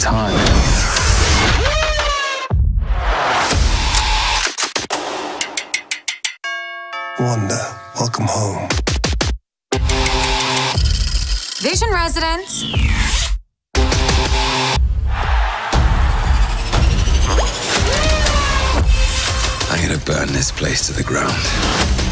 time. Wanda, welcome home. Vision Residence. I'm gonna burn this place to the ground.